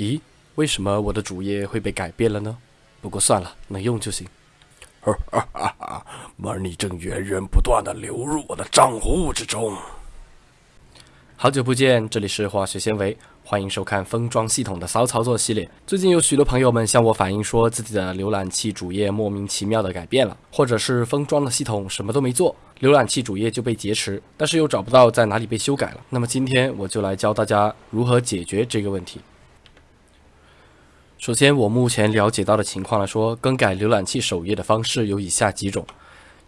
咦，为什么我的主页会被改变了呢？不过算了，能用就行。哈哈哈哈！money 正源源不断的流入我的账户之中。好久不见，这里是化学纤维，欢迎收看封装系统的骚操作系列。最近有许多朋友们向我反映，说自己的浏览器主页莫名其妙的改变了，或者是封装的系统什么都没做，浏览器主页就被劫持，但是又找不到在哪里被修改了。那么今天我就来教大家如何解决这个问题。首先，我目前了解到的情况来说，更改浏览器首页的方式有以下几种：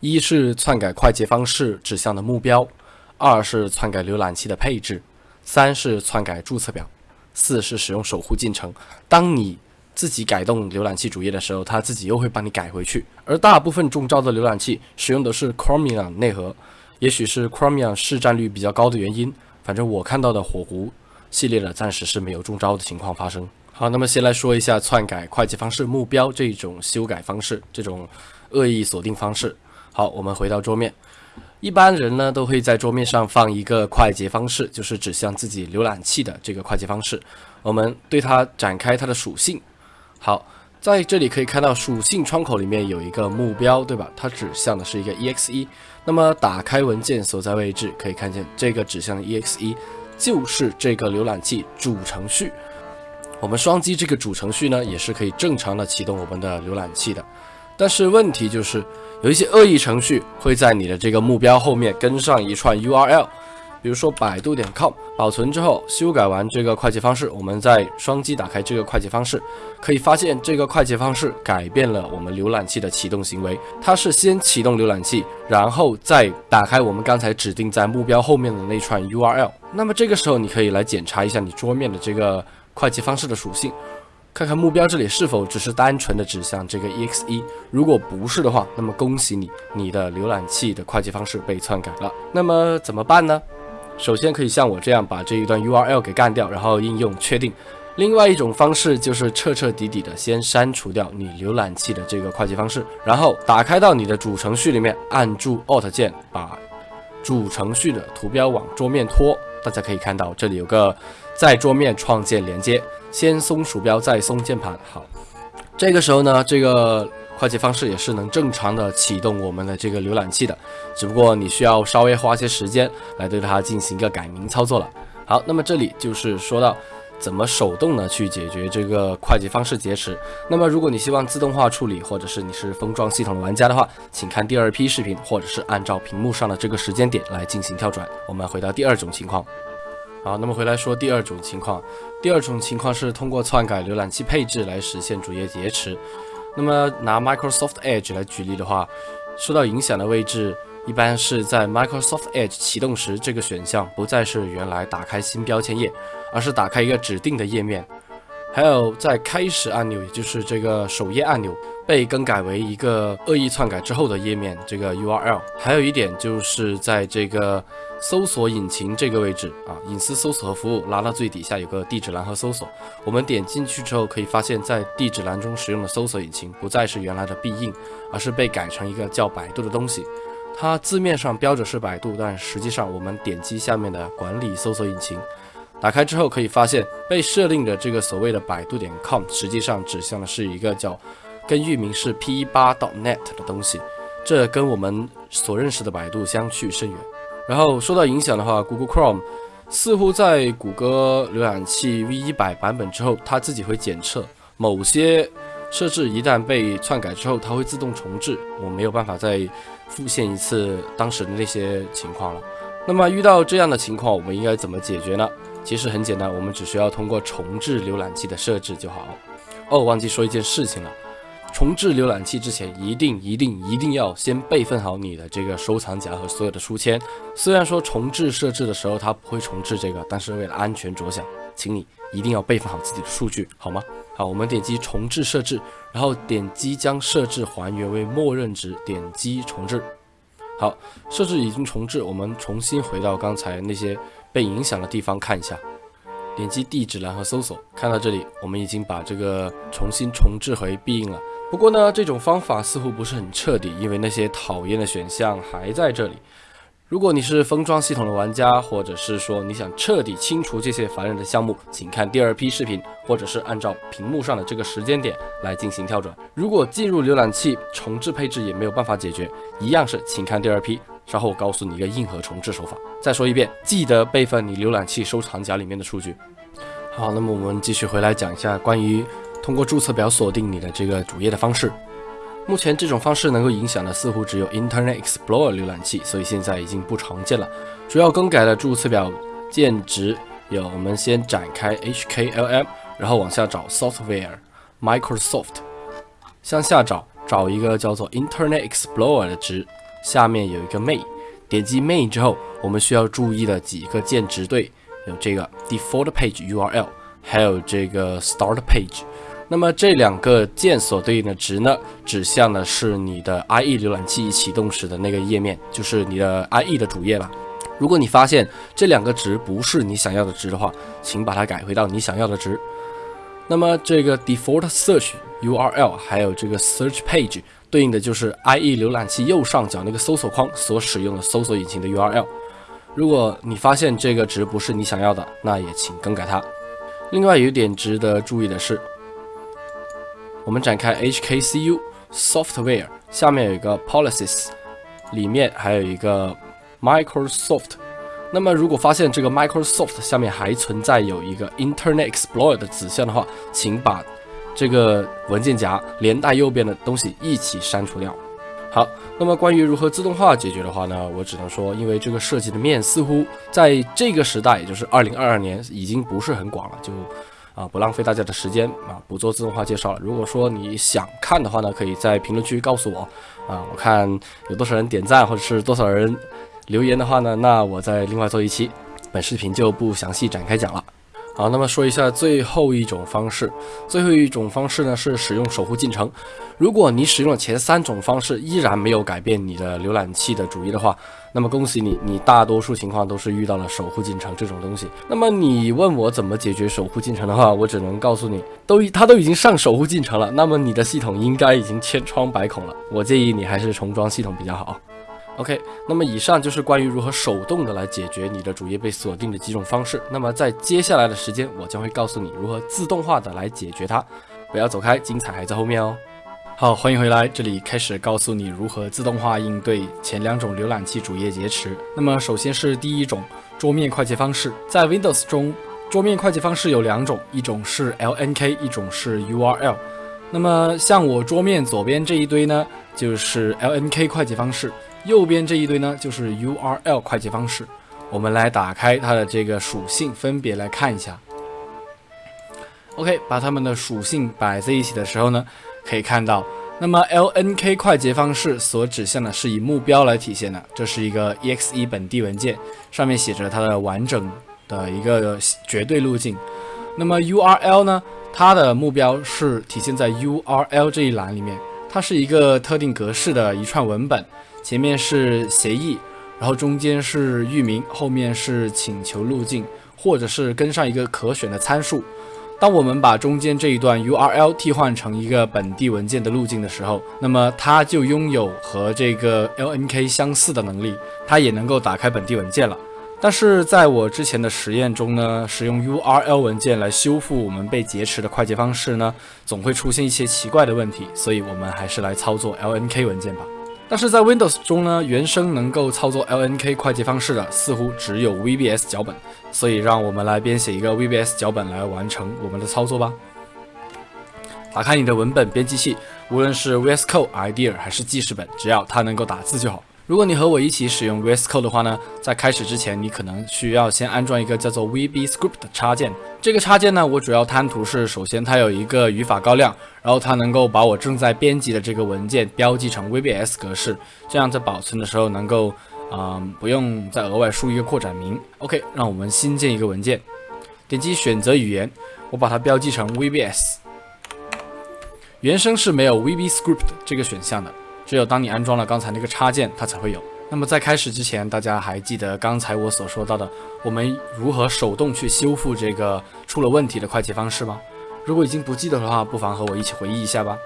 一是篡改快捷方式指向的目标；二是篡改浏览器的配置；三是篡改注册表；四是使用守护进程。当你自己改动浏览器主页的时候，它自己又会帮你改回去。而大部分中招的浏览器使用的是 Chromium 内核，也许是 Chromium 市占率比较高的原因。反正我看到的火狐系列的暂时是没有中招的情况发生。好，那么先来说一下篡改快捷方式目标这种修改方式，这种恶意锁定方式。好，我们回到桌面，一般人呢都会在桌面上放一个快捷方式，就是指向自己浏览器的这个快捷方式。我们对它展开它的属性。好，在这里可以看到属性窗口里面有一个目标，对吧？它指向的是一个 exe。那么打开文件所在位置，可以看见这个指向的 exe 就是这个浏览器主程序。我们双击这个主程序呢，也是可以正常的启动我们的浏览器的。但是问题就是，有一些恶意程序会在你的这个目标后面跟上一串 URL，比如说百度点 com。保存之后，修改完这个快捷方式，我们再双击打开这个快捷方式，可以发现这个快捷方式改变了我们浏览器的启动行为。它是先启动浏览器，然后再打开我们刚才指定在目标后面的那串 URL。那么这个时候，你可以来检查一下你桌面的这个。快捷方式的属性，看看目标这里是否只是单纯的指向这个 exe。如果不是的话，那么恭喜你，你的浏览器的快捷方式被篡改了。那么怎么办呢？首先可以像我这样把这一段 URL 给干掉，然后应用确定。另外一种方式就是彻彻底底的先删除掉你浏览器的这个快捷方式，然后打开到你的主程序里面，按住 Alt 键把主程序的图标往桌面拖。大家可以看到这里有个。在桌面创建连接，先松鼠标，再松键盘。好，这个时候呢，这个快捷方式也是能正常的启动我们的这个浏览器的，只不过你需要稍微花些时间来对它进行一个改名操作了。好，那么这里就是说到怎么手动的去解决这个快捷方式劫持。那么如果你希望自动化处理，或者是你是封装系统的玩家的话，请看第二批视频，或者是按照屏幕上的这个时间点来进行跳转。我们回到第二种情况。好，那么回来说第二种情况，第二种情况是通过篡改浏览器配置来实现主页劫持。那么拿 Microsoft Edge 来举例的话，受到影响的位置一般是在 Microsoft Edge 启动时，这个选项不再是原来打开新标签页，而是打开一个指定的页面。还有在开始按钮，也就是这个首页按钮，被更改为一个恶意篡改之后的页面，这个 URL。还有一点就是在这个搜索引擎这个位置啊，隐私搜索和服务拉到最底下有个地址栏和搜索。我们点进去之后，可以发现，在地址栏中使用的搜索引擎不再是原来的必应，而是被改成一个叫百度的东西。它字面上标着是百度，但实际上我们点击下面的管理搜索引擎。打开之后可以发现，被设定的这个所谓的百度点 com，实际上指向的是一个叫跟域名是 p 八 .net 的东西，这跟我们所认识的百度相去甚远。然后受到影响的话，Google Chrome 似乎在谷歌浏览器 v 一百版本之后，它自己会检测某些设置一旦被篡改之后，它会自动重置，我没有办法再复现一次当时的那些情况了。那么遇到这样的情况，我们应该怎么解决呢？其实很简单，我们只需要通过重置浏览器的设置就好。哦，忘记说一件事情了，重置浏览器之前，一定一定一定要先备份好你的这个收藏夹和所有的书签。虽然说重置设置的时候它不会重置这个，但是为了安全着想，请你一定要备份好自己的数据，好吗？好，我们点击重置设置，然后点击将设置还原为默认值，点击重置。好，设置已经重置，我们重新回到刚才那些。被影响的地方看一下，点击地址栏和搜索，看到这里，我们已经把这个重新重置回必应了。不过呢，这种方法似乎不是很彻底，因为那些讨厌的选项还在这里。如果你是封装系统的玩家，或者是说你想彻底清除这些烦人的项目，请看第二批视频，或者是按照屏幕上的这个时间点来进行跳转。如果进入浏览器重置配置也没有办法解决，一样是请看第二批，稍后我告诉你一个硬核重置手法。再说一遍，记得备份你浏览器收藏夹里面的数据。好，那么我们继续回来讲一下关于通过注册表锁定你的这个主页的方式。目前这种方式能够影响的似乎只有 Internet Explorer 浏览器，所以现在已经不常见了。主要更改的注册表键值有：我们先展开 HKLM，然后往下找 Software Microsoft，向下找，找一个叫做 Internet Explorer 的值，下面有一个 Main，点击 Main 之后，我们需要注意的几个键值对有这个 Default Page URL，还有这个 Start Page。那么这两个键所对应的值呢，指向的是你的 IE 浏览器启动时的那个页面，就是你的 IE 的主页了。如果你发现这两个值不是你想要的值的话，请把它改回到你想要的值。那么这个 default search URL 还有这个 search page 对应的就是 IE 浏览器右上角那个搜索框所使用的搜索引擎的 URL。如果你发现这个值不是你想要的，那也请更改它。另外有一点值得注意的是。我们展开 HKCU Software，下面有一个 Policies，里面还有一个 Microsoft。那么如果发现这个 Microsoft 下面还存在有一个 Internet Explorer 的子项的话，请把这个文件夹连带右边的东西一起删除掉。好，那么关于如何自动化解决的话呢，我只能说，因为这个涉及的面似乎在这个时代，也就是二零二二年，已经不是很广了，就。啊，不浪费大家的时间啊，不做自动化介绍了。如果说你想看的话呢，可以在评论区告诉我啊，我看有多少人点赞或者是多少人留言的话呢，那我再另外做一期，本视频就不详细展开讲了。好，那么说一下最后一种方式。最后一种方式呢是使用守护进程。如果你使用了前三种方式依然没有改变你的浏览器的主页的话，那么恭喜你，你大多数情况都是遇到了守护进程这种东西。那么你问我怎么解决守护进程的话，我只能告诉你，都它都已经上守护进程了，那么你的系统应该已经千疮百孔了。我建议你还是重装系统比较好。OK，那么以上就是关于如何手动的来解决你的主页被锁定的几种方式。那么在接下来的时间，我将会告诉你如何自动化的来解决它。不要走开，精彩还在后面哦。好，欢迎回来，这里开始告诉你如何自动化应对前两种浏览器主页劫持。那么首先是第一种桌面快捷方式，在 Windows 中，桌面快捷方式有两种，一种是 LNK，一种是 URL。那么像我桌面左边这一堆呢，就是 LNK 快捷方式。右边这一堆呢，就是 URL 快捷方式。我们来打开它的这个属性，分别来看一下。OK，把它们的属性摆在一起的时候呢，可以看到，那么 LNK 快捷方式所指向的是以目标来体现的，这是一个 EXE 本地文件，上面写着它的完整的一个绝对路径。那么 URL 呢，它的目标是体现在 URL 这一栏里面，它是一个特定格式的一串文本。前面是协议，然后中间是域名，后面是请求路径，或者是跟上一个可选的参数。当我们把中间这一段 URL 替换成一个本地文件的路径的时候，那么它就拥有和这个 LNK 相似的能力，它也能够打开本地文件了。但是在我之前的实验中呢，使用 URL 文件来修复我们被劫持的快捷方式呢，总会出现一些奇怪的问题，所以我们还是来操作 LNK 文件吧。但是在 Windows 中呢，原生能够操作 LNK 快捷方式的似乎只有 VBS 脚本，所以让我们来编写一个 VBS 脚本来完成我们的操作吧。打开你的文本编辑器，无论是 VS Code、IDEA 还是记事本，只要它能够打字就好。如果你和我一起使用 VS Code 的话呢，在开始之前，你可能需要先安装一个叫做 VBScript 的插件。这个插件呢，我主要贪图是，首先它有一个语法高亮，然后它能够把我正在编辑的这个文件标记成 VBS 格式，这样在保存的时候能够，嗯，不用再额外输一个扩展名。OK，让我们新建一个文件，点击选择语言，我把它标记成 VBS。原生是没有 VBScript 这个选项的。只有当你安装了刚才那个插件，它才会有。那么在开始之前，大家还记得刚才我所说到的，我们如何手动去修复这个出了问题的快捷方式吗？如果已经不记得的话，不妨和我一起回忆一下吧。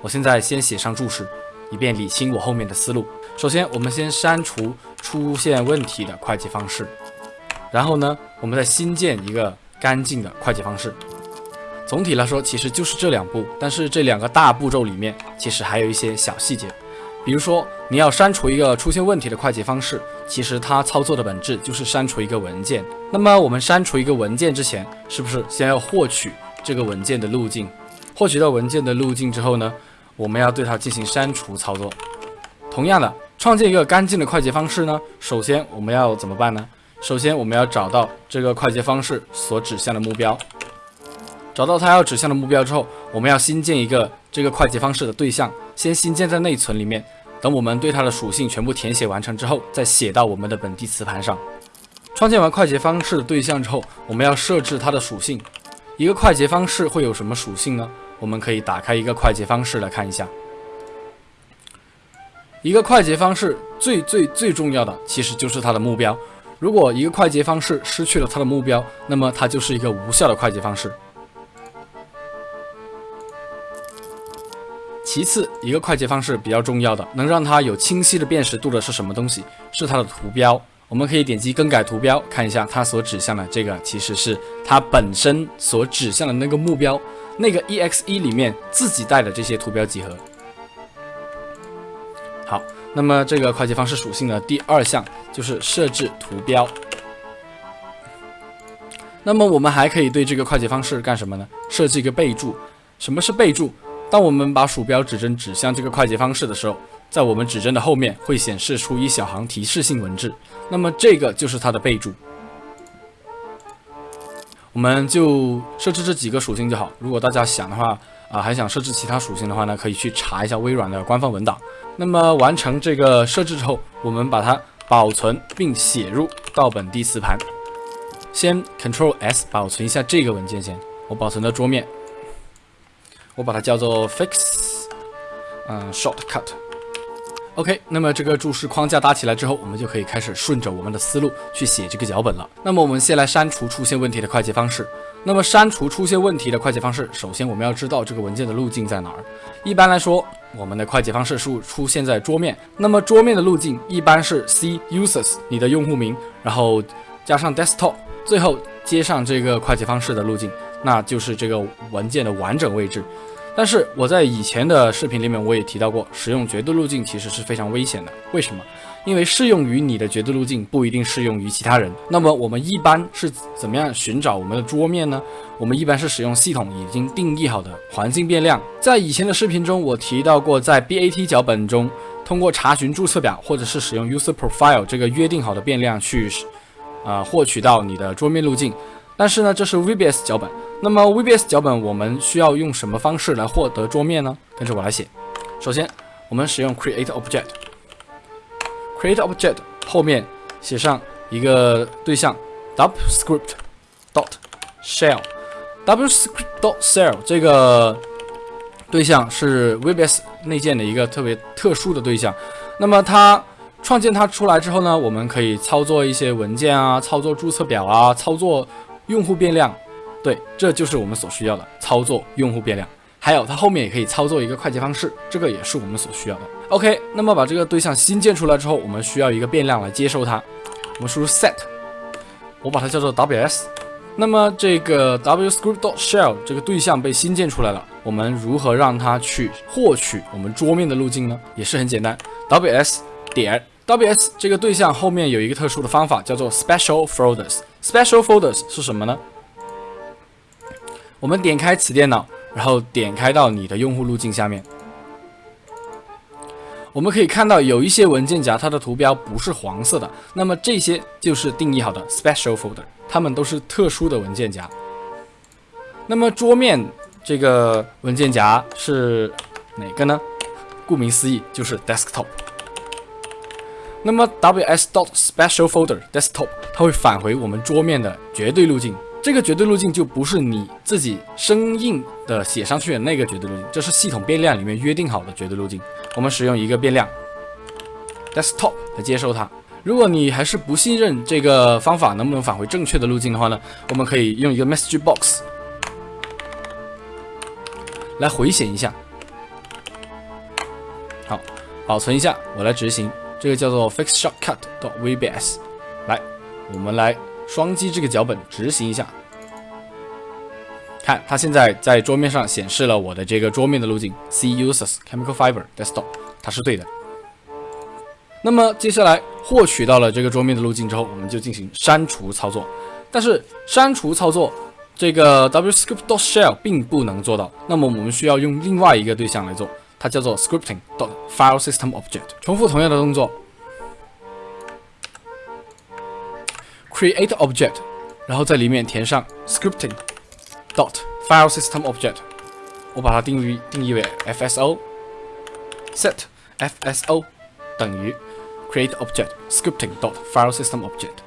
我现在先写上注释：以便理清我后面的思路。首先，我们先删除出现问题的快捷方式，然后呢，我们再新建一个干净的快捷方式。总体来说，其实就是这两步，但是这两个大步骤里面，其实还有一些小细节。比如说，你要删除一个出现问题的快捷方式，其实它操作的本质就是删除一个文件。那么我们删除一个文件之前，是不是先要获取这个文件的路径？获取到文件的路径之后呢，我们要对它进行删除操作。同样的，创建一个干净的快捷方式呢，首先我们要怎么办呢？首先我们要找到这个快捷方式所指向的目标。找到它要指向的目标之后，我们要新建一个这个快捷方式的对象，先新建在内存里面。等我们对它的属性全部填写完成之后，再写到我们的本地磁盘上。创建完快捷方式的对象之后，我们要设置它的属性。一个快捷方式会有什么属性呢？我们可以打开一个快捷方式来看一下。一个快捷方式最最最重要的其实就是它的目标。如果一个快捷方式失去了它的目标，那么它就是一个无效的快捷方式。其次，一个快捷方式比较重要的，能让它有清晰的辨识度的是什么东西？是它的图标。我们可以点击更改图标，看一下它所指向的这个，其实是它本身所指向的那个目标，那个 exe 里面自己带的这些图标集合。好，那么这个快捷方式属性的第二项就是设置图标。那么我们还可以对这个快捷方式干什么呢？设置一个备注。什么是备注？当我们把鼠标指针指向这个快捷方式的时候，在我们指针的后面会显示出一小行提示性文字，那么这个就是它的备注。我们就设置这几个属性就好。如果大家想的话，啊，还想设置其他属性的话呢，可以去查一下微软的官方文档。那么完成这个设置之后，我们把它保存并写入到本地磁盘。先 Ctrl S 保存一下这个文件先，我保存到桌面。我把它叫做 fix，嗯，shortcut。OK，那么这个注释框架搭起来之后，我们就可以开始顺着我们的思路去写这个脚本了。那么我们先来删除出现问题的快捷方式。那么删除出现问题的快捷方式，首先我们要知道这个文件的路径在哪儿。一般来说，我们的快捷方式是出现在桌面。那么桌面的路径一般是 c users 你的用户名，然后加上 desktop，最后接上这个快捷方式的路径。那就是这个文件的完整位置，但是我在以前的视频里面我也提到过，使用绝对路径其实是非常危险的。为什么？因为适用于你的绝对路径不一定适用于其他人。那么我们一般是怎么样寻找我们的桌面呢？我们一般是使用系统已经定义好的环境变量。在以前的视频中，我提到过，在 BAT 脚本中，通过查询注册表或者是使用 User Profile 这个约定好的变量去，啊，获取到你的桌面路径。但是呢，这是 VBS 脚本。那么 VBS 脚本我们需要用什么方式来获得桌面呢？跟着我来写。首先，我们使用 Create Object，Create Object 后面写上一个对象 WScript dot shell，WScript dot shell 这个对象是 VBS 内建的一个特别特殊的对象。那么它创建它出来之后呢，我们可以操作一些文件啊，操作注册表啊，操作用户变量。对，这就是我们所需要的操作用户变量，还有它后面也可以操作一个快捷方式，这个也是我们所需要的。OK，那么把这个对象新建出来之后，我们需要一个变量来接收它。我们输入 set，我把它叫做 ws。那么这个 wscript.shell 这个对象被新建出来了，我们如何让它去获取我们桌面的路径呢？也是很简单，ws 点 ws 这个对象后面有一个特殊的方法，叫做 special folders。Special folders 是什么呢？我们点开此电脑，然后点开到你的用户路径下面，我们可以看到有一些文件夹，它的图标不是黄色的，那么这些就是定义好的 special folder，它们都是特殊的文件夹。那么桌面这个文件夹是哪个呢？顾名思义就是 desktop。那么 ws dot special folder desktop 它会返回我们桌面的绝对路径。这个绝对路径就不是你自己生硬的写上去的那个绝对路径，这是系统变量里面约定好的绝对路径。我们使用一个变量 desktop 来接收它。如果你还是不信任这个方法能不能返回正确的路径的话呢，我们可以用一个 message box 来回显一下。好，保存一下，我来执行。这个叫做 fix shortcut .vbs。来，我们来双击这个脚本执行一下。看，它现在在桌面上显示了我的这个桌面的路径 C users chemical fiber desktop，它是对的。那么接下来获取到了这个桌面的路径之后，我们就进行删除操作。但是删除操作这个 wscript.shell 并不能做到，那么我们需要用另外一个对象来做，它叫做 scripting dot file system object。重复同样的动作，create object，然后在里面填上 scripting。dot file system object，我把它定义定义为 FSO set FSO 等于 create object scripting dot file system object。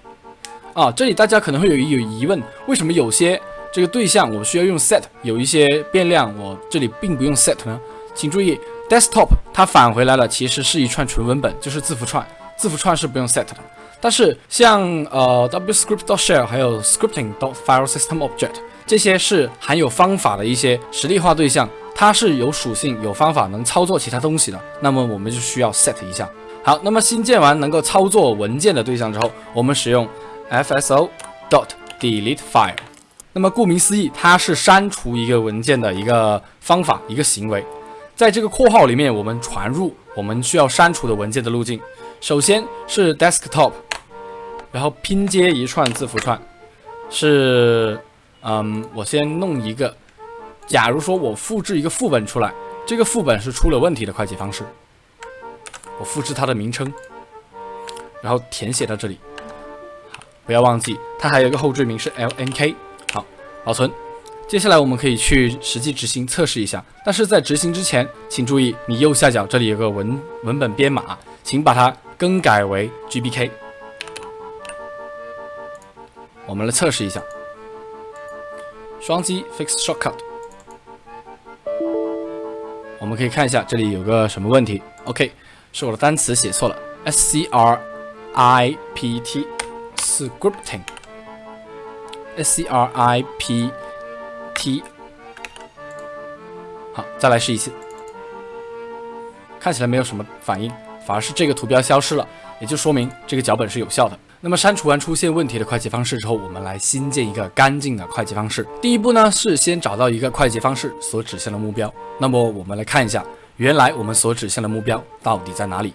啊，这里大家可能会有有疑问，为什么有些这个对象我需要用 set，有一些变量我这里并不用 set 呢？请注意，desktop 它返回来了，其实是一串纯文本，就是字符串，字符串是不用 set 的。但是像呃 wscript.shell 还有 scripting dot file system object 这些是含有方法的一些实例化对象，它是有属性、有方法能操作其他东西的。那么我们就需要 set 一下。好，那么新建完能够操作文件的对象之后，我们使用 fso.dot.deleteFile。那么顾名思义，它是删除一个文件的一个方法、一个行为。在这个括号里面，我们传入我们需要删除的文件的路径。首先是 desktop。然后拼接一串字符串，是，嗯，我先弄一个。假如说我复制一个副本出来，这个副本是出了问题的快捷方式，我复制它的名称，然后填写到这里。好，不要忘记，它还有一个后缀名是 lnk。好，保存。接下来我们可以去实际执行测试一下，但是在执行之前，请注意你右下角这里有个文文本编码，请把它更改为 gbk。我们来测试一下，双击 fix shortcut，我们可以看一下这里有个什么问题。OK，是我的单词写错了，s c r i p T，scripting，S C R I P t 好，再来试一次，看起来没有什么反应，反而是这个图标消失了，也就说明这个脚本是有效的。那么删除完出现问题的快捷方式之后，我们来新建一个干净的快捷方式。第一步呢是先找到一个快捷方式所指向的目标。那么我们来看一下，原来我们所指向的目标到底在哪里？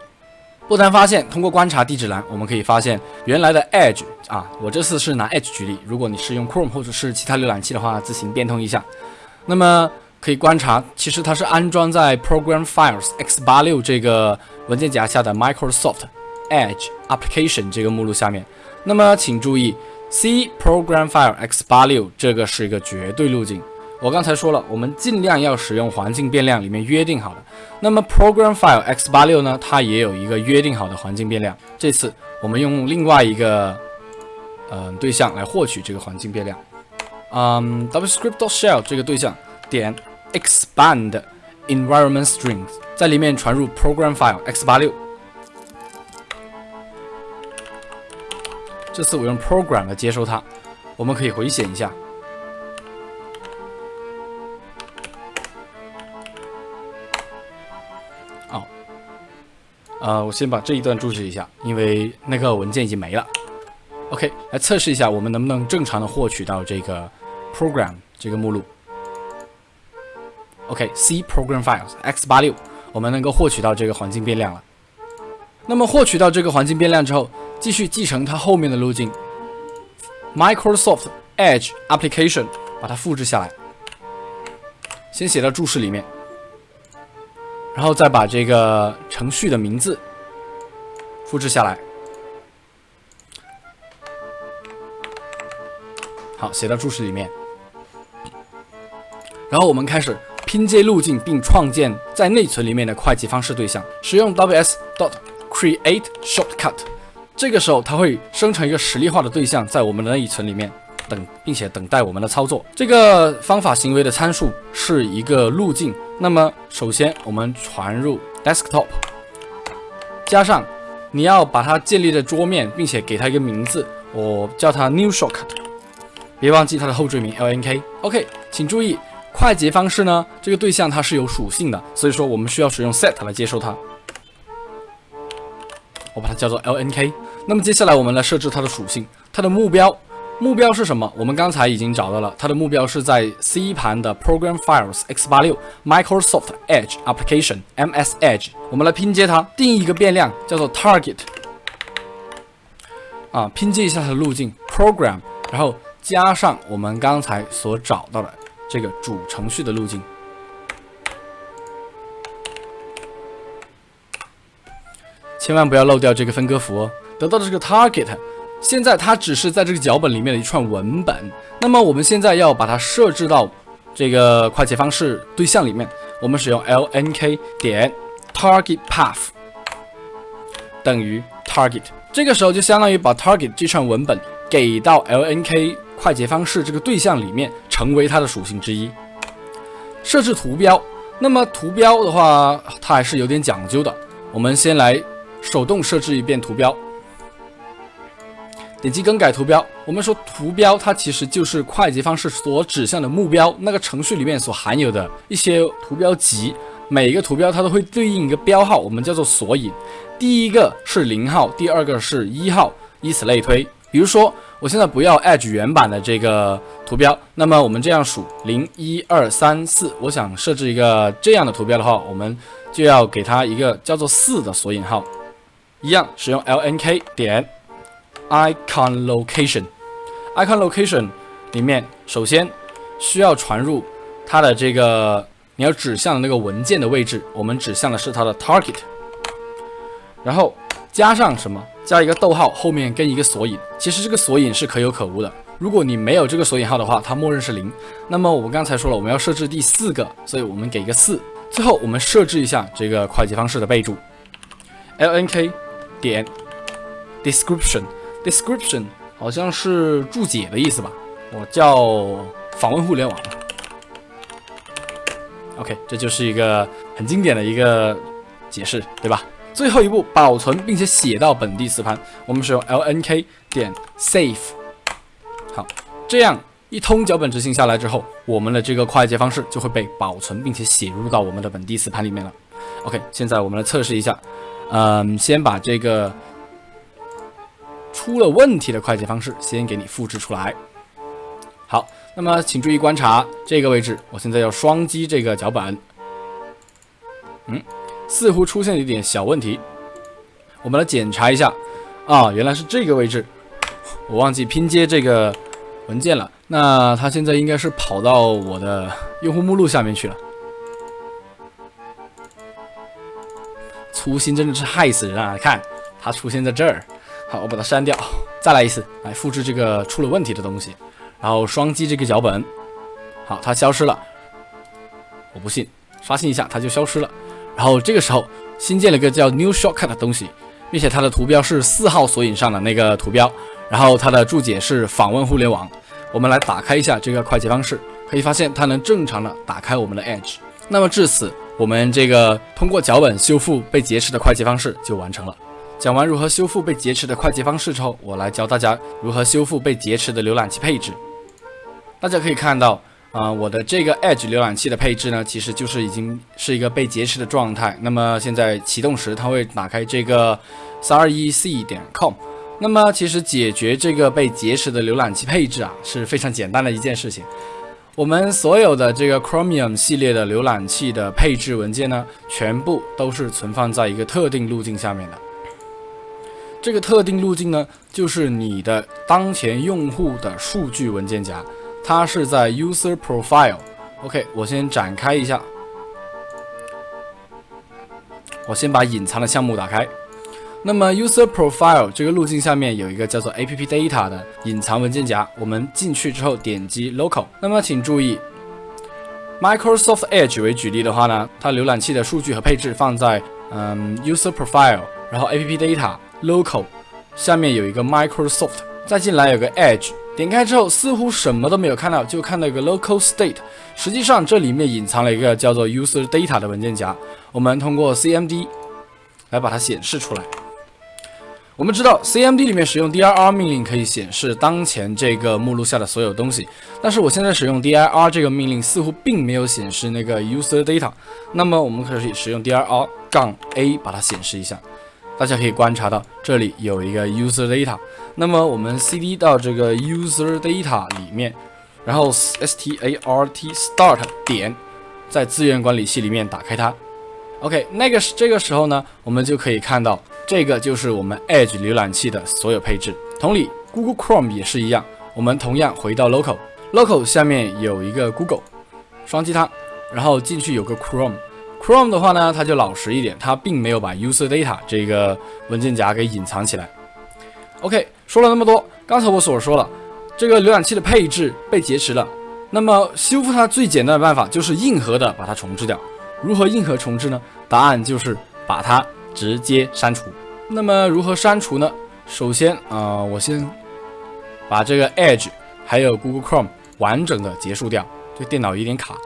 不难发现，通过观察地址栏，我们可以发现原来的 Edge 啊，我这次是拿 Edge 举例。如果你是用 Chrome 或者是其他浏览器的话，自行变通一下。那么可以观察，其实它是安装在 Program Files x86 这个文件夹下的 Microsoft。Edge Application 这个目录下面，那么请注意，C Program File x86 这个是一个绝对路径。我刚才说了，我们尽量要使用环境变量里面约定好的。那么 Program File x86 呢，它也有一个约定好的环境变量。这次我们用另外一个嗯对象来获取这个环境变量，嗯，wscript.shell 这个对象点 expand environment strings，在里面传入 Program File x86。这次我用 program 来接收它，我们可以回显一下。呃，我先把这一段注释一下，因为那个文件已经没了。OK，来测试一下，我们能不能正常的获取到这个 program 这个目录。OK，C program files x86，我们能够获取到这个环境变量了。那么获取到这个环境变量之后，继续继承它后面的路径，Microsoft Edge Application，把它复制下来，先写到注释里面，然后再把这个程序的名字复制下来，好，写到注释里面，然后我们开始拼接路径，并创建在内存里面的快捷方式对象，使用 ws dot create shortcut。这个时候，它会生成一个实例化的对象，在我们的内存里面。等，并且等待我们的操作。这个方法行为的参数是一个路径。那么，首先我们传入 desktop，加上你要把它建立在桌面，并且给它一个名字，我叫它 new shortcut。别忘记它的后缀名 lnk。OK，请注意，快捷方式呢，这个对象它是有属性的，所以说我们需要使用 set 来接收它。我把它叫做 lnk。那么接下来我们来设置它的属性，它的目标。目标是什么？我们刚才已经找到了，它的目标是在 C 盘的 Program Files x86 Microsoft Edge Application MS Edge。我们来拼接它，定义一个变量叫做 Target。啊，拼接一下它的路径 Program，然后加上我们刚才所找到的这个主程序的路径。千万不要漏掉这个分割符哦。得到的这个 Target。现在它只是在这个脚本里面的一串文本，那么我们现在要把它设置到这个快捷方式对象里面，我们使用 lnk 点 target path 等于 target，这个时候就相当于把 target 这串文本给到 lnk 快捷方式这个对象里面，成为它的属性之一。设置图标，那么图标的话，它还是有点讲究的，我们先来手动设置一遍图标。点击更改图标。我们说图标它其实就是快捷方式所指向的目标，那个程序里面所含有的一些图标集，每一个图标它都会对应一个标号，我们叫做索引。第一个是零号，第二个是一号，以此类推。比如说，我现在不要 Edge 原版的这个图标，那么我们这样数零一二三四，我想设置一个这样的图标的话，我们就要给它一个叫做四的索引号，一样使用 lnk 点。Icon location，icon location 里面首先需要传入它的这个你要指向的那个文件的位置，我们指向的是它的 target，然后加上什么？加一个逗号，后面跟一个索引。其实这个索引是可有可无的。如果你没有这个索引号的话，它默认是零。那么我们刚才说了，我们要设置第四个，所以我们给一个四。最后我们设置一下这个快捷方式的备注，lnk 点 description。Description 好像是注解的意思吧？我叫访问互联网。OK，这就是一个很经典的一个解释，对吧？最后一步，保存并且写到本地磁盘，我们使用 lnk 点 save。好，这样一通脚本执行下来之后，我们的这个快捷方式就会被保存并且写入到我们的本地磁盘里面了。OK，现在我们来测试一下，嗯，先把这个。出了问题的快捷方式，先给你复制出来。好，那么请注意观察这个位置，我现在要双击这个脚本。嗯，似乎出现了一点小问题，我们来检查一下。啊，原来是这个位置，我忘记拼接这个文件了。那它现在应该是跑到我的用户目录下面去了。粗心真的是害死人啊！看，它出现在这儿。好，我把它删掉，再来一次，来复制这个出了问题的东西，然后双击这个脚本，好，它消失了。我不信，刷新一下，它就消失了。然后这个时候新建了一个叫 New Shortcut 的东西，并且它的图标是四号索引上的那个图标，然后它的注解是访问互联网。我们来打开一下这个快捷方式，可以发现它能正常的打开我们的 Edge。那么至此，我们这个通过脚本修复被劫持的快捷方式就完成了。讲完如何修复被劫持的快捷方式之后，我来教大家如何修复被劫持的浏览器配置。大家可以看到，啊，我的这个 Edge 浏览器的配置呢，其实就是已经是一个被劫持的状态。那么现在启动时，它会打开这个 321c 点 com。那么其实解决这个被劫持的浏览器配置啊，是非常简单的一件事情。我们所有的这个 Chromium 系列的浏览器的配置文件呢，全部都是存放在一个特定路径下面的。这个特定路径呢，就是你的当前用户的数据文件夹，它是在 User Profile。OK，我先展开一下，我先把隐藏的项目打开。那么 User Profile 这个路径下面有一个叫做 App Data 的隐藏文件夹，我们进去之后点击 Local。那么请注意，Microsoft Edge 为举例的话呢，它浏览器的数据和配置放在嗯 User Profile，然后 App Data。Local，下面有一个 Microsoft，再进来有个 Edge，点开之后似乎什么都没有看到，就看到一个 Local State，实际上这里面隐藏了一个叫做 User Data 的文件夹，我们通过 CMD 来把它显示出来。我们知道 CMD 里面使用 dir 命令可以显示当前这个目录下的所有东西，但是我现在使用 dir 这个命令似乎并没有显示那个 User Data，那么我们可以使用 dir 杠 a 把它显示一下。大家可以观察到这里有一个 user data，那么我们 cd 到这个 user data 里面，然后 start start 点，在资源管理器里面打开它。OK，那个是这个时候呢，我们就可以看到这个就是我们 Edge 浏览器的所有配置。同理，Google Chrome 也是一样，我们同样回到 Local，Local 下面有一个 Google，双击它，然后进去有个 Chrome。Chrome 的话呢，它就老实一点，它并没有把 User Data 这个文件夹给隐藏起来。OK，说了那么多，刚才我所说了，这个浏览器的配置被劫持了，那么修复它最简单的办法就是硬核的把它重置掉。如何硬核重置呢？答案就是把它直接删除。那么如何删除呢？首先啊，我先把这个 Edge 还有 Google Chrome 完整的结束掉。这电脑有点卡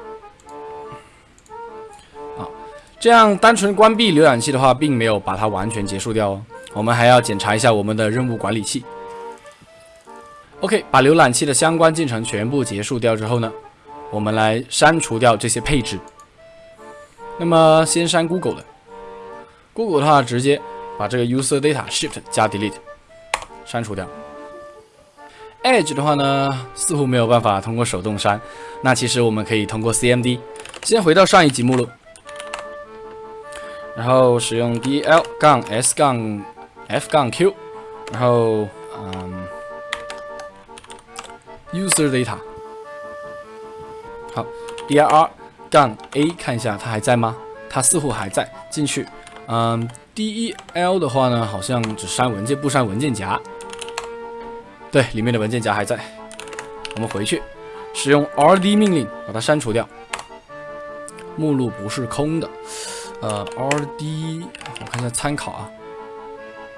这样单纯关闭浏览器的话，并没有把它完全结束掉哦。我们还要检查一下我们的任务管理器。OK，把浏览器的相关进程全部结束掉之后呢，我们来删除掉这些配置。那么先删 Google 的，Google 的话直接把这个 user data shift 加 delete 删除掉。Edge 的话呢，似乎没有办法通过手动删，那其实我们可以通过 CMD。先回到上一级目录，然后使用 D L 杠 s 杠 f 杠 q，然后嗯 user data 好 dir 杠 A 看一下它还在吗？它似乎还在。进去，嗯，del 的话呢，好像只删文件不删文件夹。对，里面的文件夹还在。我们回去，使用 rd 命令把它删除掉。目录不是空的。呃，rd 我看一下参考啊。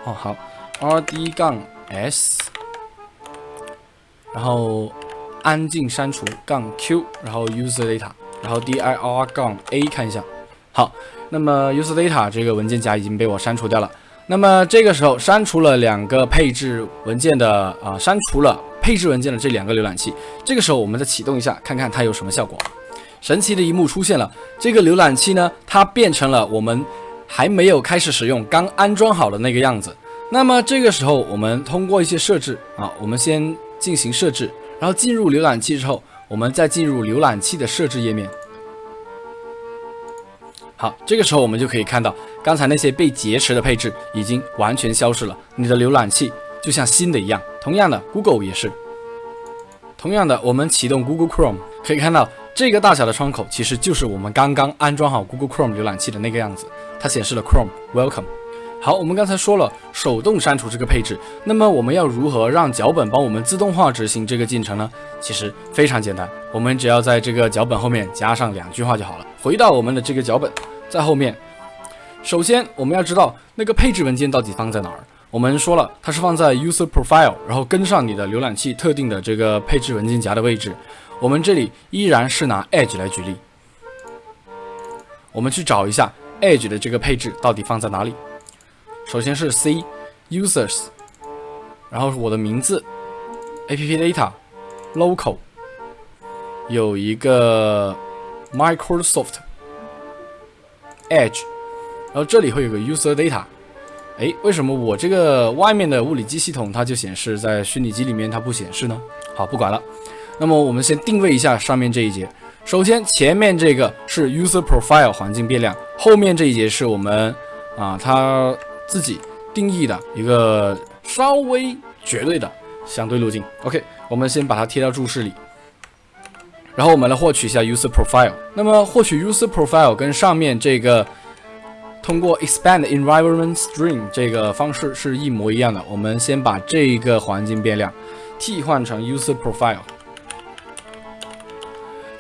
哦，好，rd 杠 s，然后安静删除杠 q，然后 user data。然后 dir 杠 a 看一下，好，那么 user data 这个文件夹已经被我删除掉了。那么这个时候删除了两个配置文件的啊，删除了配置文件的这两个浏览器。这个时候我们再启动一下，看看它有什么效果。神奇的一幕出现了，这个浏览器呢，它变成了我们还没有开始使用、刚安装好的那个样子。那么这个时候我们通过一些设置啊，我们先进行设置，然后进入浏览器之后。我们再进入浏览器的设置页面。好，这个时候我们就可以看到，刚才那些被劫持的配置已经完全消失了。你的浏览器就像新的一样。同样的，Google 也是。同样的，我们启动 Google Chrome，可以看到这个大小的窗口其实就是我们刚刚安装好 Google Chrome 浏览器的那个样子。它显示了 Chrome Welcome。好，我们刚才说了手动删除这个配置，那么我们要如何让脚本帮我们自动化执行这个进程呢？其实非常简单，我们只要在这个脚本后面加上两句话就好了。回到我们的这个脚本，在后面，首先我们要知道那个配置文件到底放在哪儿。我们说了，它是放在 user profile，然后跟上你的浏览器特定的这个配置文件夹的位置。我们这里依然是拿 Edge 来举例，我们去找一下 Edge 的这个配置到底放在哪里。首先是 C users，然后是我的名字 app data local 有一个 Microsoft Edge，然后这里会有个 user data。哎，为什么我这个外面的物理机系统它就显示在虚拟机里面它不显示呢？好，不管了。那么我们先定位一下上面这一节。首先前面这个是 user profile 环境变量，后面这一节是我们啊它。自己定义的一个稍微绝对的相对路径。OK，我们先把它贴到注释里，然后我们来获取一下 user profile。那么获取 user profile 跟上面这个通过 expand environment string 这个方式是一模一样的。我们先把这个环境变量替换成 user profile。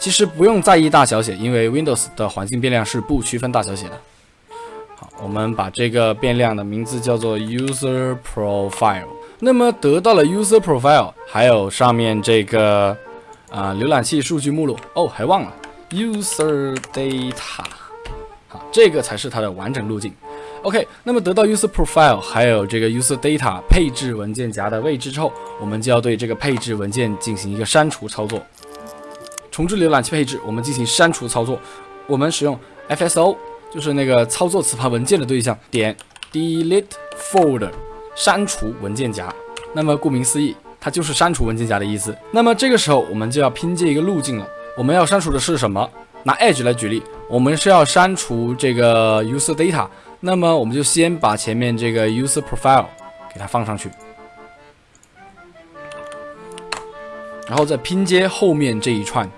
其实不用在意大小写，因为 Windows 的环境变量是不区分大小写的。好，我们把这个变量的名字叫做 user profile。那么得到了 user profile，还有上面这个啊浏览器数据目录哦，还忘了 user data。好，这个才是它的完整路径。OK，那么得到 user profile，还有这个 user data 配置文件夹的位置之后，我们就要对这个配置文件进行一个删除操作。重置浏览器配置，我们进行删除操作。我们使用 fso。就是那个操作磁盘文件的对象，点 delete folder 删除文件夹。那么顾名思义，它就是删除文件夹的意思。那么这个时候我们就要拼接一个路径了。我们要删除的是什么？拿 Edge 来举例，我们是要删除这个 user data。那么我们就先把前面这个 user profile 给它放上去，然后再拼接后面这一串。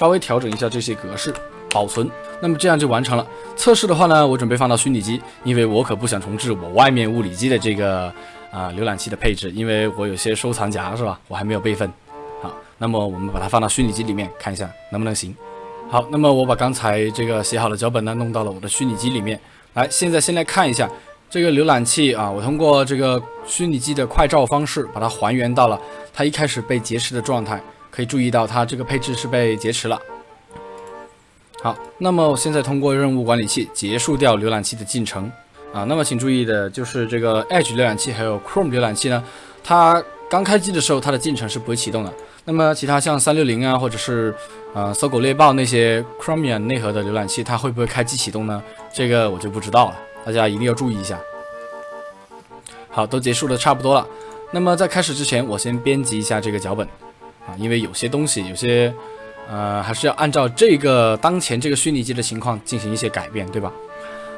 稍微调整一下这些格式，保存，那么这样就完成了。测试的话呢，我准备放到虚拟机，因为我可不想重置我外面物理机的这个啊浏览器的配置，因为我有些收藏夹是吧？我还没有备份。好，那么我们把它放到虚拟机里面看一下能不能行。好，那么我把刚才这个写好的脚本呢弄到了我的虚拟机里面。来，现在先来看一下这个浏览器啊，我通过这个虚拟机的快照方式把它还原到了它一开始被劫持的状态。可以注意到，它这个配置是被劫持了。好，那么我现在通过任务管理器结束掉浏览器的进程啊。那么请注意的就是这个 Edge 浏览器还有 Chrome 浏览器呢，它刚开机的时候它的进程是不会启动的。那么其他像三六零啊，或者是呃搜狗猎豹那些 Chromium 内核的浏览器，它会不会开机启动呢？这个我就不知道了，大家一定要注意一下。好，都结束的差不多了。那么在开始之前，我先编辑一下这个脚本。啊，因为有些东西，有些，呃，还是要按照这个当前这个虚拟机的情况进行一些改变，对吧？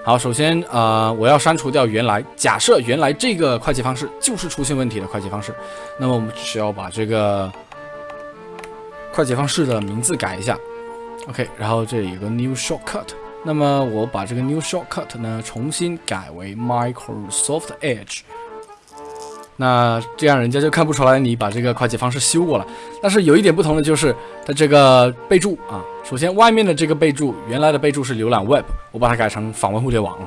好，首先，呃，我要删除掉原来假设原来这个快捷方式就是出现问题的快捷方式，那么我们只需要把这个快捷方式的名字改一下，OK，然后这里有个 New Shortcut，那么我把这个 New Shortcut 呢重新改为 Microsoft Edge。那这样人家就看不出来你把这个快捷方式修过了。但是有一点不同的就是它这个备注啊，首先外面的这个备注原来的备注是浏览 Web，我把它改成访问互联网了。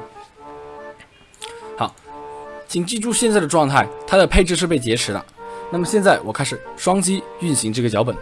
好，请记住现在的状态，它的配置是被劫持的。那么现在我开始双击运行这个脚本。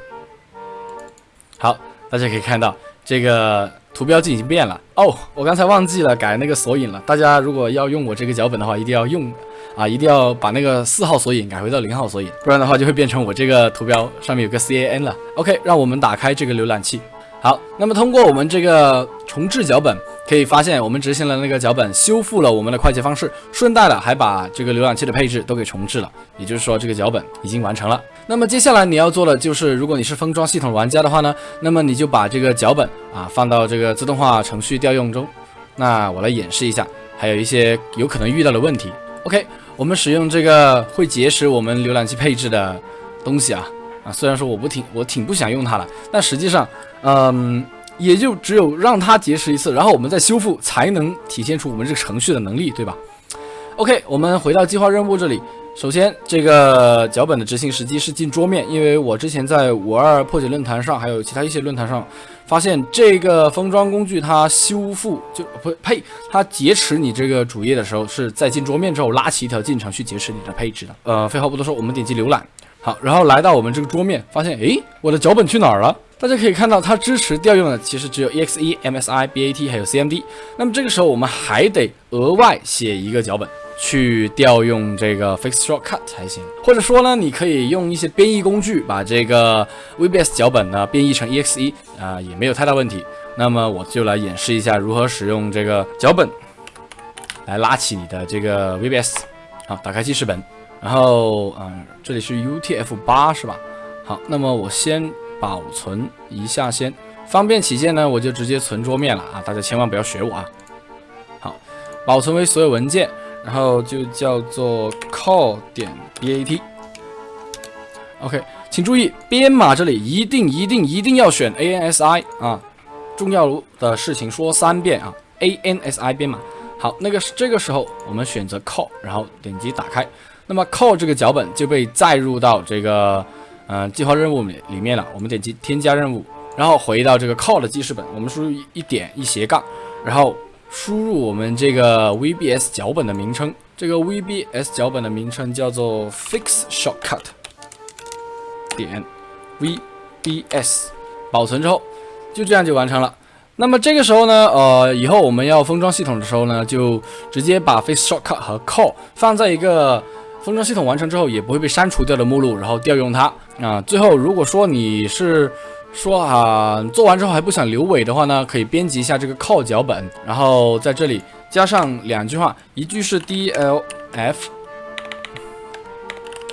好，大家可以看到这个图标就已经变了哦。我刚才忘记了改那个索引了。大家如果要用我这个脚本的话，一定要用。啊，一定要把那个四号索引改回到零号索引，不然的话就会变成我这个图标上面有个 C A N 了。OK，让我们打开这个浏览器。好，那么通过我们这个重置脚本，可以发现我们执行了那个脚本，修复了我们的快捷方式，顺带的还把这个浏览器的配置都给重置了。也就是说，这个脚本已经完成了。那么接下来你要做的就是，如果你是封装系统玩家的话呢，那么你就把这个脚本啊放到这个自动化程序调用中。那我来演示一下，还有一些有可能遇到的问题。OK。我们使用这个会劫持我们浏览器配置的东西啊啊，虽然说我不挺我挺不想用它的，但实际上，嗯，也就只有让它劫持一次，然后我们再修复，才能体现出我们这个程序的能力，对吧？OK，我们回到计划任务这里。首先，这个脚本的执行时机是进桌面，因为我之前在五二破解论坛上，还有其他一些论坛上，发现这个封装工具它修复就不呸，它劫持你这个主页的时候，是在进桌面之后拉起一条进程去劫持你的配置的。呃，废话不多说，我们点击浏览，好，然后来到我们这个桌面，发现诶，我的脚本去哪儿了？大家可以看到，它支持调用的其实只有 exe、msi、bat 还有 cmd。那么这个时候，我们还得额外写一个脚本。去调用这个 Fix Shortcut 才行，或者说呢，你可以用一些编译工具把这个 VBS 脚本呢编译成 exe 啊，也没有太大问题。那么我就来演示一下如何使用这个脚本来拉起你的这个 VBS。好，打开记事本，然后嗯，这里是 UTF-8 是吧？好，那么我先保存一下先，方便起见呢，我就直接存桌面了啊，大家千万不要学我啊。好，保存为所有文件。然后就叫做 call 点 bat。OK，请注意编码这里一定一定一定要选 ANSI 啊，重要的事情说三遍啊，ANSI 编码。好，那个这个时候我们选择 call，然后点击打开，那么 call 这个脚本就被载入到这个嗯计划任务里里面了。我们点击添加任务，然后回到这个 call 的记事本，我们输入一点一斜杠，然后。输入我们这个 VBS 脚本的名称，这个 VBS 脚本的名称叫做 Fix Shortcut 点 VBS，保存之后就这样就完成了。那么这个时候呢，呃，以后我们要封装系统的时候呢，就直接把 Fix Shortcut 和 Call 放在一个封装系统完成之后也不会被删除掉的目录，然后调用它啊。最后，如果说你是说啊做完之后还不想留尾的话呢，可以编辑一下这个靠脚本，然后在这里加上两句话，一句是 D L F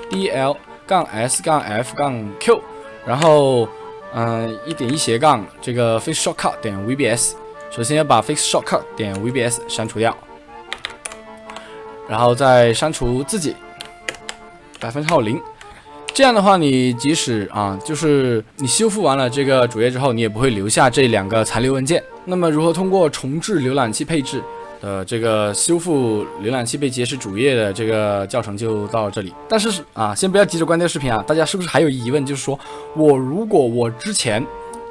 D L 杠 S 杠 F 杠 Q，然后嗯一点一斜杠这个 Fix Shortcut 点 VBS，首先要把 Fix Shortcut 点 VBS 删除掉，然后再删除自己。百分号零，这样的话，你即使啊，就是你修复完了这个主页之后，你也不会留下这两个残留文件。那么，如何通过重置浏览器配置的这个修复浏览器被劫持主页的这个教程就到这里。但是啊，先不要急着关掉视频啊，大家是不是还有疑问？就是说我如果我之前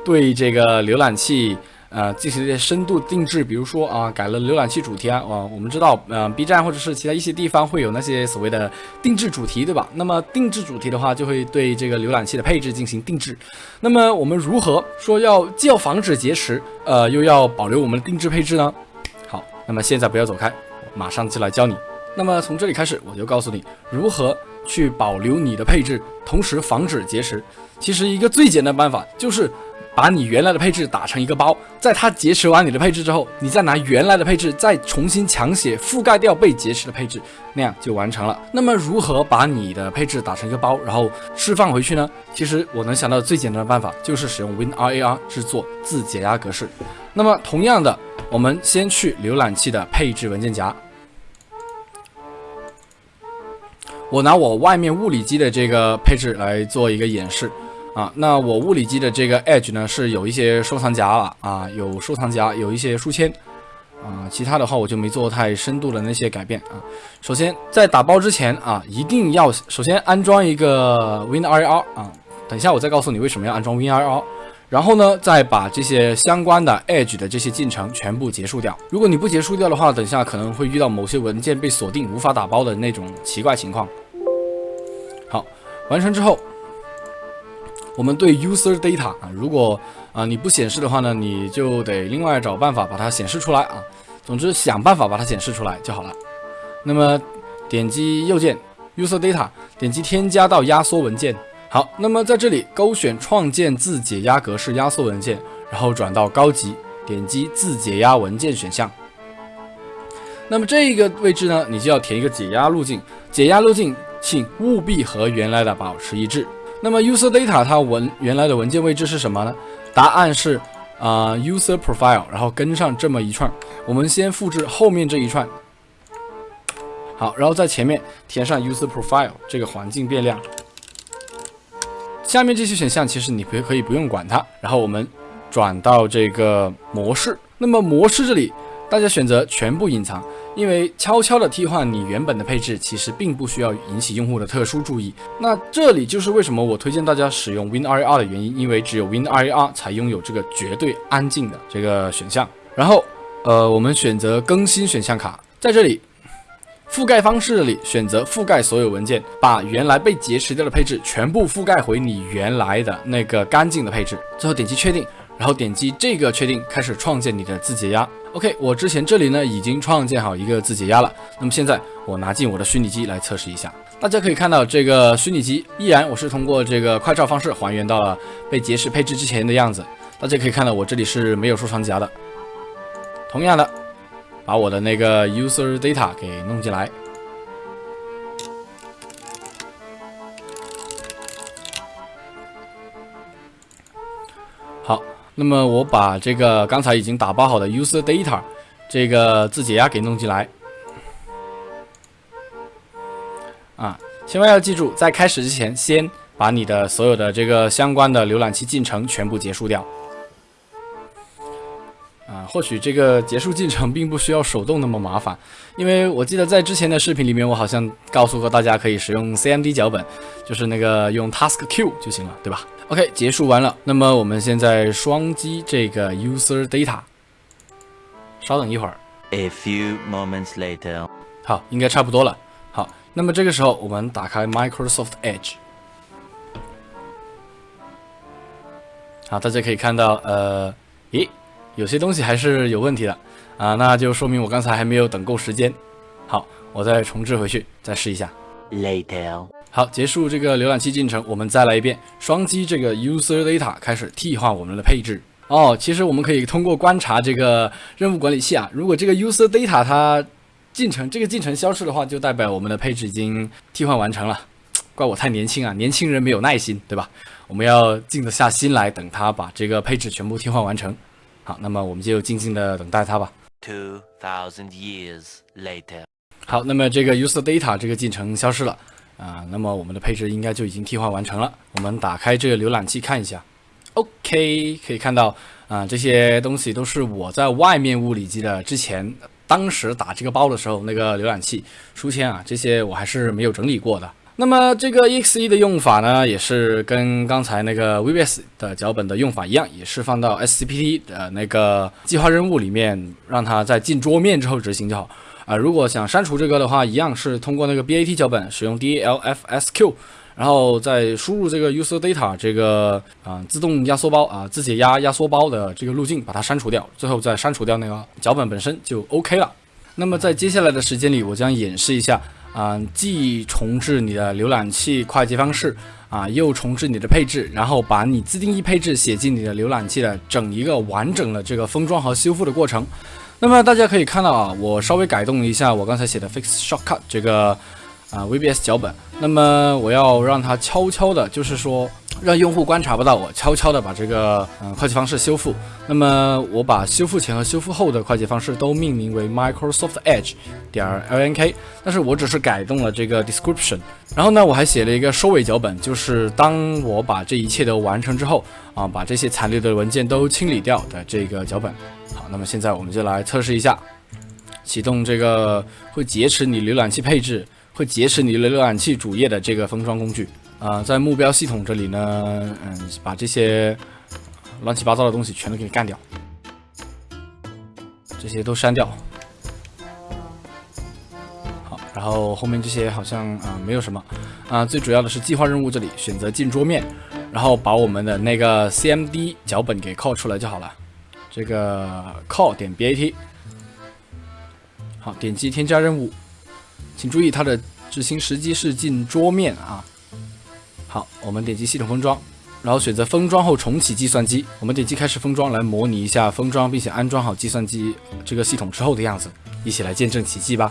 对这个浏览器。呃，进行一些深度定制，比如说啊，改了浏览器主题啊，我们知道，呃，B 站或者是其他一些地方会有那些所谓的定制主题，对吧？那么定制主题的话，就会对这个浏览器的配置进行定制。那么我们如何说要既要防止劫持，呃，又要保留我们的定制配置呢？好，那么现在不要走开，马上就来教你。那么从这里开始，我就告诉你如何去保留你的配置，同时防止劫持。其实一个最简单办法就是。把你原来的配置打成一个包，在它劫持完你的配置之后，你再拿原来的配置再重新强写覆盖掉被劫持的配置，那样就完成了。那么如何把你的配置打成一个包，然后释放回去呢？其实我能想到最简单的办法就是使用 WinRAR 制作自解压格式。那么同样的，我们先去浏览器的配置文件夹，我拿我外面物理机的这个配置来做一个演示。啊，那我物理机的这个 Edge 呢是有一些收藏夹了啊，有收藏夹，有一些书签啊，其他的话我就没做太深度的那些改变啊。首先在打包之前啊，一定要首先安装一个 WinRAR 啊，等一下我再告诉你为什么要安装 WinRAR，然后呢再把这些相关的 Edge 的这些进程全部结束掉。如果你不结束掉的话，等下可能会遇到某些文件被锁定无法打包的那种奇怪情况。好，完成之后。我们对 user data 啊，如果啊你不显示的话呢，你就得另外找办法把它显示出来啊。总之想办法把它显示出来就好了。那么点击右键 user data，点击添加到压缩文件。好，那么在这里勾选创建自解压格式压缩文件，然后转到高级，点击自解压文件选项。那么这个位置呢，你就要填一个解压路径。解压路径请务必和原来的保持一致。那么 user data 它文原来的文件位置是什么呢？答案是啊 user profile，然后跟上这么一串。我们先复制后面这一串，好，然后在前面填上 user profile 这个环境变量。下面这些选项其实你可可以不用管它。然后我们转到这个模式，那么模式这里。大家选择全部隐藏，因为悄悄的替换你原本的配置，其实并不需要引起用户的特殊注意。那这里就是为什么我推荐大家使用 WinRAR 的原因，因为只有 WinRAR 才拥有这个绝对安静的这个选项。然后，呃，我们选择更新选项卡，在这里覆盖方式里选择覆盖所有文件，把原来被劫持掉的配置全部覆盖回你原来的那个干净的配置。最后点击确定。然后点击这个确定，开始创建你的自解压。OK，我之前这里呢已经创建好一个自解压了。那么现在我拿进我的虚拟机来测试一下。大家可以看到，这个虚拟机依然我是通过这个快照方式还原到了被劫持配置之前的样子。大家可以看到，我这里是没有收藏夹的。同样的，把我的那个 user data 给弄进来。好。那么我把这个刚才已经打包好的 user data 这个自解压给弄进来啊，千万要记住，在开始之前，先把你的所有的这个相关的浏览器进程全部结束掉。或许这个结束进程并不需要手动那么麻烦，因为我记得在之前的视频里面，我好像告诉过大家可以使用 CMD 脚本，就是那个用 task q 就行了，对吧？OK，结束完了。那么我们现在双击这个 user data，稍等一会儿。A few moments later，好，应该差不多了。好，那么这个时候我们打开 Microsoft Edge，好，大家可以看到，呃，咦，有些东西还是有问题的啊，那就说明我刚才还没有等够时间。好，我再重置回去，再试一下。later. 好，结束这个浏览器进程，我们再来一遍，双击这个 user data 开始替换我们的配置。哦，其实我们可以通过观察这个任务管理器啊，如果这个 user data 它进程这个进程消失的话，就代表我们的配置已经替换完成了。怪我太年轻啊，年轻人没有耐心，对吧？我们要静得下心来，等它把这个配置全部替换完成。好，那么我们就静静的等待它吧。Two thousand years later. 好，那么这个 user data 这个进程消失了啊、那么我们的配置应该就已经替换完成了。我们打开这个浏览器看一下，OK，可以看到啊、这些东西都是我在外面物理机的之前当时打这个包的时候那个浏览器书签啊，这些我还是没有整理过的。那么这个 exe 的用法呢，也是跟刚才那个 VBS 的脚本的用法一样，也是放到 SCPT 的那个计划任务里面，让它在进桌面之后执行就好。啊、如果想删除这个的话，一样是通过那个 BAT 脚本使用 DLFSQ，然后再输入这个 user data 这个啊、自动压缩包啊、自解压压缩包的这个路径，把它删除掉，最后再删除掉那个脚本本身就 OK 了。那么在接下来的时间里，我将演示一下啊、既重置你的浏览器快捷方式啊，又重置你的配置，然后把你自定义配置写进你的浏览器的整一个完整的这个封装和修复的过程。那么大家可以看到啊，我稍微改动了一下我刚才写的 fix shortcut 这个啊 VBS 脚本。那么我要让它悄悄的，就是说让用户观察不到我，悄悄的把这个嗯、快捷方式修复。那么我把修复前和修复后的快捷方式都命名为 Microsoft Edge 点 LNK，但是我只是改动了这个 description。然后呢，我还写了一个收尾脚本，就是当我把这一切都完成之后啊，把这些残留的文件都清理掉的这个脚本。好，那么现在我们就来测试一下，启动这个会劫持你浏览器配置、会劫持你的浏览器主页的这个封装工具。啊、在目标系统这里呢，嗯，把这些乱七八糟的东西全都给干掉，这些都删掉。好，然后后面这些好像啊、没有什么。啊、最主要的是计划任务这里选择进桌面，然后把我们的那个 CMD 脚本给 call 出来就好了。这个 call 点 bat，好，点击添加任务，请注意它的执行时机是进桌面啊。好，我们点击系统封装，然后选择封装后重启计算机。我们点击开始封装来模拟一下封装并且安装好计算机这个系统之后的样子，一起来见证奇迹吧。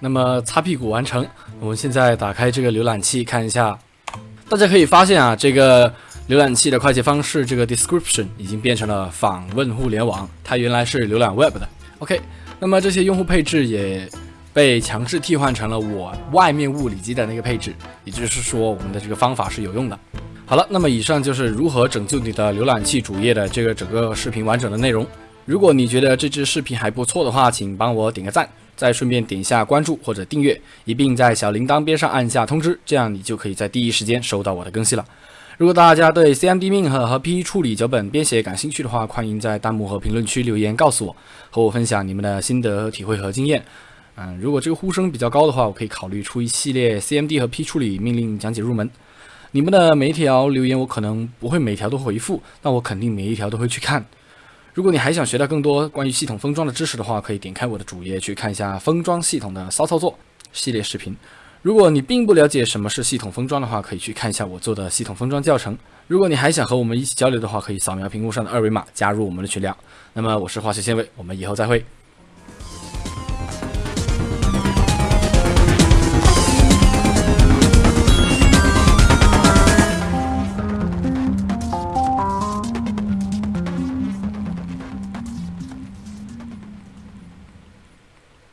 那么擦屁股完成。我们现在打开这个浏览器看一下，大家可以发现啊，这个浏览器的快捷方式这个 description 已经变成了访问互联网，它原来是浏览 web 的。OK，那么这些用户配置也被强制替换成了我外面物理机的那个配置，也就是说，我们的这个方法是有用的。好了，那么以上就是如何拯救你的浏览器主页的这个整个视频完整的内容。如果你觉得这支视频还不错的话，请帮我点个赞，再顺便点一下关注或者订阅，一并在小铃铛边上按下通知，这样你就可以在第一时间收到我的更新了。如果大家对 CMD 命和和 PE 处理脚本编写感兴趣的话，欢迎在弹幕和评论区留言告诉我，和我分享你们的心得、体会和经验。嗯，如果这个呼声比较高的话，我可以考虑出一系列 CMD 和 P 处理命令讲解入门。你们的每一条留言我可能不会每条都回复，但我肯定每一条都会去看。如果你还想学到更多关于系统封装的知识的话，可以点开我的主页去看一下封装系统的骚操作系列视频。如果你并不了解什么是系统封装的话，可以去看一下我做的系统封装教程。如果你还想和我们一起交流的话，可以扫描屏幕上的二维码加入我们的群聊。那么我是化学纤维，我们以后再会。